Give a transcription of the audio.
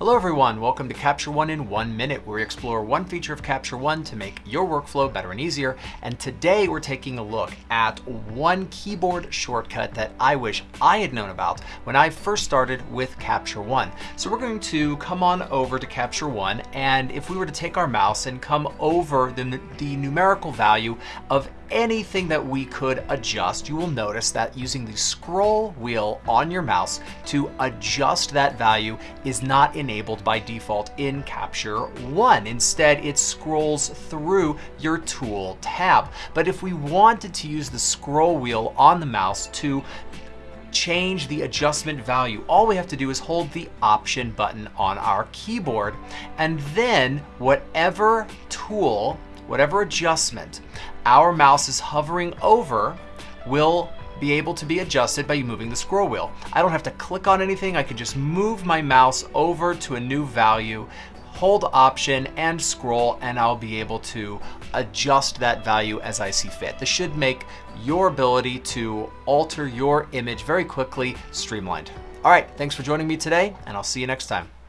Hello everyone, welcome to Capture One in one minute, where we explore one feature of Capture One to make your workflow better and easier. And today we're taking a look at one keyboard shortcut that I wish I had known about when I first started with Capture One. So we're going to come on over to Capture One, and if we were to take our mouse and come over the, the numerical value of anything that we could adjust, you will notice that using the scroll wheel on your mouse to adjust that value is not enabled by default in Capture One. Instead, it scrolls through your tool tab. But if we wanted to use the scroll wheel on the mouse to change the adjustment value, all we have to do is hold the option button on our keyboard and then whatever tool whatever adjustment our mouse is hovering over will be able to be adjusted by moving the scroll wheel. I don't have to click on anything. I can just move my mouse over to a new value, hold option and scroll and I'll be able to adjust that value as I see fit. This should make your ability to alter your image very quickly streamlined. All right, thanks for joining me today and I'll see you next time.